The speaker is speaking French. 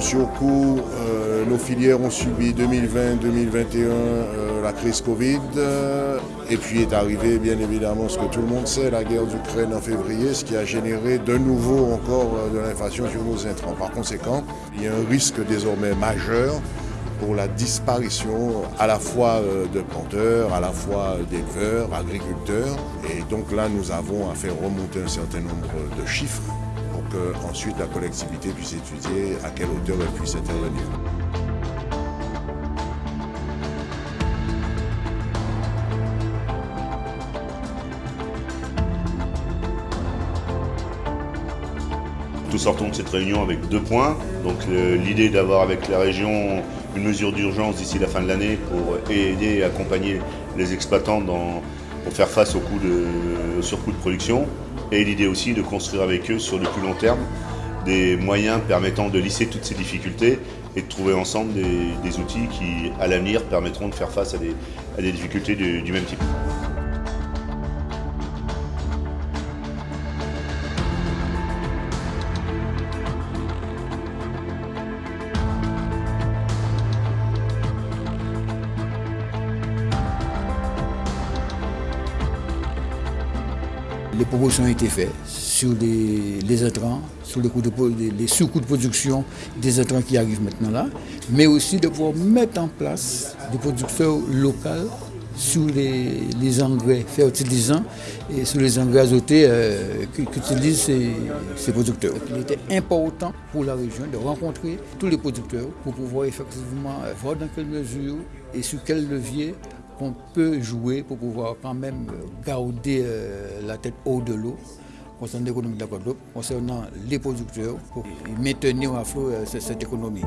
coup sur coup, euh, nos filières ont subi 2020-2021 euh, la crise Covid. et puis est arrivé bien évidemment ce que tout le monde sait, la guerre d'Ukraine en février, ce qui a généré de nouveau encore de l'inflation sur nos intrants. Par conséquent, il y a un risque désormais majeur pour la disparition à la fois de planteurs, à la fois d'éleveurs, agriculteurs. Et donc là, nous avons à faire remonter un certain nombre de chiffres ensuite la collectivité puisse étudier à quelle hauteur elle puisse intervenir. Nous sortons de cette réunion avec deux points. Donc l'idée d'avoir avec la région une mesure d'urgence d'ici la fin de l'année pour aider et accompagner les exploitants pour faire face au, coût de, surcoût de production et l'idée aussi de construire avec eux sur le plus long terme des moyens permettant de lisser toutes ces difficultés et de trouver ensemble des, outils qui, à l'avenir, permettront de faire face à des, difficultés du même type. Les propositions ont été faites sur les, intrants, sur les, les sous-coûts de production des intrants qui arrivent maintenant là, mais aussi de pouvoir mettre en place des producteurs locaux sur les, engrais fertilisants et sur les engrais azotés euh, qu'utilisent ces, ces, producteurs. Il était important pour la région de rencontrer tous les producteurs pour pouvoir effectivement voir dans quelle mesure et sur quel levier qu'on peut jouer pour pouvoir quand même garder euh, la tête haut de l'eau concernant l'économie de la concernant les producteurs, pour maintenir à flot euh, cette économie.